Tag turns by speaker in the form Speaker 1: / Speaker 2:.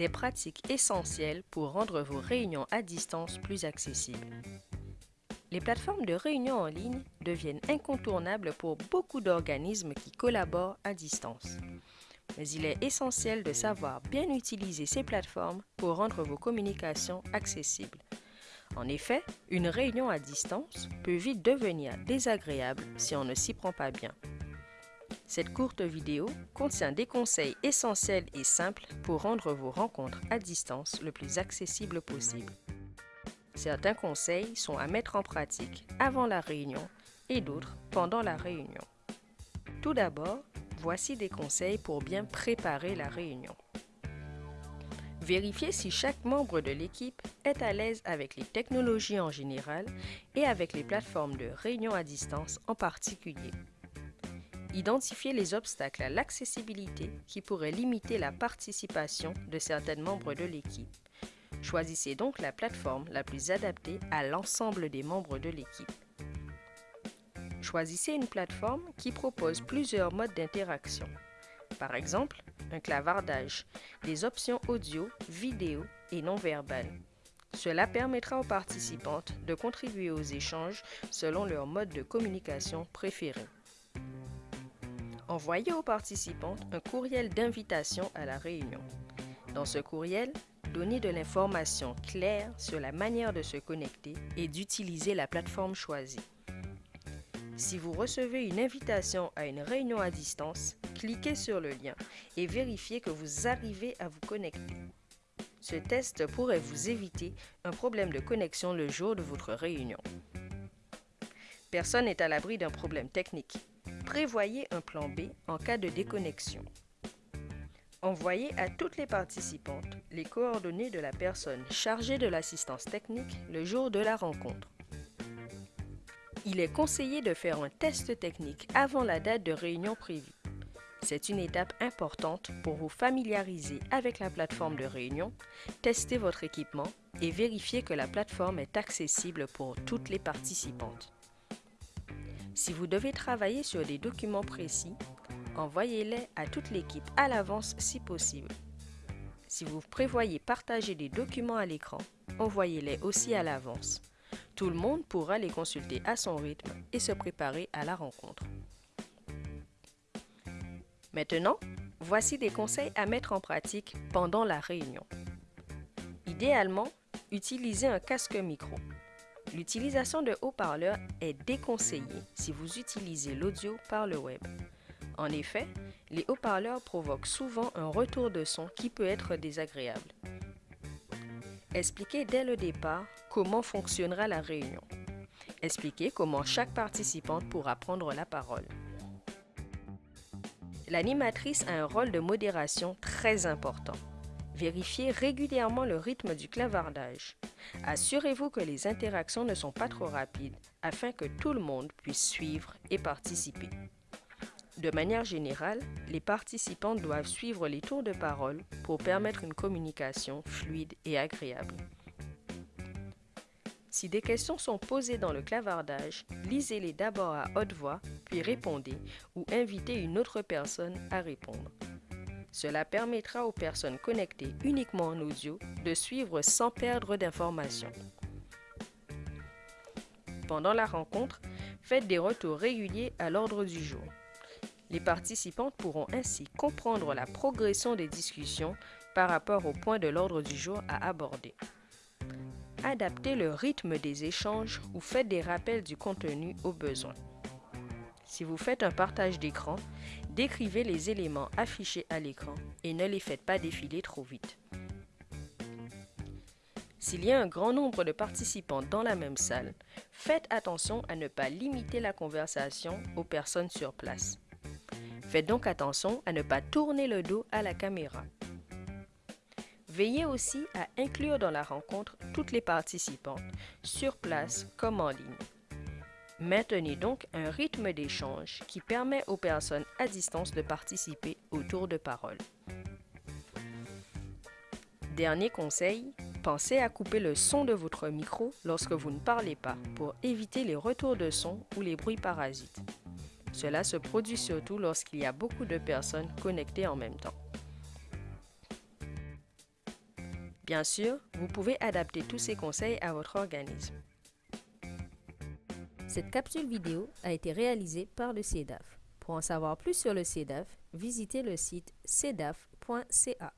Speaker 1: des pratiques essentielles pour rendre vos réunions à distance plus accessibles. Les plateformes de réunion en ligne deviennent incontournables pour beaucoup d'organismes qui collaborent à distance. Mais il est essentiel de savoir bien utiliser ces plateformes pour rendre vos communications accessibles. En effet, une réunion à distance peut vite devenir désagréable si on ne s'y prend pas bien. Cette courte vidéo contient des conseils essentiels et simples pour rendre vos rencontres à distance le plus accessible possible. Certains conseils sont à mettre en pratique avant la réunion et d'autres pendant la réunion. Tout d'abord, voici des conseils pour bien préparer la réunion. Vérifiez si chaque membre de l'équipe est à l'aise avec les technologies en général et avec les plateformes de réunion à distance en particulier. Identifiez les obstacles à l'accessibilité qui pourraient limiter la participation de certains membres de l'équipe. Choisissez donc la plateforme la plus adaptée à l'ensemble des membres de l'équipe. Choisissez une plateforme qui propose plusieurs modes d'interaction. Par exemple, un clavardage, des options audio, vidéo et non verbales. Cela permettra aux participantes de contribuer aux échanges selon leur mode de communication préféré. Envoyez aux participantes un courriel d'invitation à la réunion. Dans ce courriel, donnez de l'information claire sur la manière de se connecter et d'utiliser la plateforme choisie. Si vous recevez une invitation à une réunion à distance, cliquez sur le lien et vérifiez que vous arrivez à vous connecter. Ce test pourrait vous éviter un problème de connexion le jour de votre réunion. Personne n'est à l'abri d'un problème technique. Prévoyez un plan B en cas de déconnexion. Envoyez à toutes les participantes les coordonnées de la personne chargée de l'assistance technique le jour de la rencontre. Il est conseillé de faire un test technique avant la date de réunion prévue. C'est une étape importante pour vous familiariser avec la plateforme de réunion, tester votre équipement et vérifier que la plateforme est accessible pour toutes les participantes. Si vous devez travailler sur des documents précis, envoyez-les à toute l'équipe à l'avance si possible. Si vous prévoyez partager des documents à l'écran, envoyez-les aussi à l'avance. Tout le monde pourra les consulter à son rythme et se préparer à la rencontre. Maintenant, voici des conseils à mettre en pratique pendant la réunion. Idéalement, utilisez un casque micro. L'utilisation de haut-parleurs est déconseillée si vous utilisez l'audio par le web. En effet, les haut-parleurs provoquent souvent un retour de son qui peut être désagréable. Expliquez dès le départ comment fonctionnera la réunion. Expliquez comment chaque participante pourra prendre la parole. L'animatrice a un rôle de modération très important. Vérifiez régulièrement le rythme du clavardage. Assurez-vous que les interactions ne sont pas trop rapides afin que tout le monde puisse suivre et participer. De manière générale, les participants doivent suivre les tours de parole pour permettre une communication fluide et agréable. Si des questions sont posées dans le clavardage, lisez-les d'abord à haute voix, puis répondez ou invitez une autre personne à répondre. Cela permettra aux personnes connectées uniquement en audio de suivre sans perdre d'informations. Pendant la rencontre, faites des retours réguliers à l'ordre du jour. Les participantes pourront ainsi comprendre la progression des discussions par rapport au point de l'ordre du jour à aborder. Adaptez le rythme des échanges ou faites des rappels du contenu au besoin. Si vous faites un partage d'écran, décrivez les éléments affichés à l'écran et ne les faites pas défiler trop vite. S'il y a un grand nombre de participants dans la même salle, faites attention à ne pas limiter la conversation aux personnes sur place. Faites donc attention à ne pas tourner le dos à la caméra. Veillez aussi à inclure dans la rencontre toutes les participantes, sur place comme en ligne. Maintenez donc un rythme d'échange qui permet aux personnes à distance de participer au tour de parole. Dernier conseil, pensez à couper le son de votre micro lorsque vous ne parlez pas pour éviter les retours de son ou les bruits parasites. Cela se produit surtout lorsqu'il y a beaucoup de personnes connectées en même temps. Bien sûr, vous pouvez adapter tous ces conseils à votre organisme.
Speaker 2: Cette capsule vidéo a été réalisée par le CEDAF. Pour en savoir plus sur le CEDAF, visitez le site cedaf.ca.